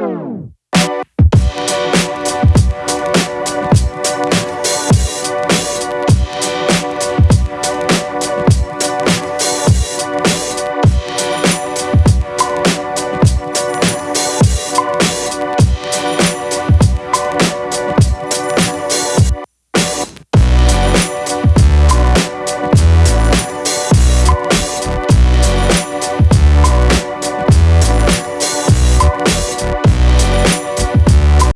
Bye.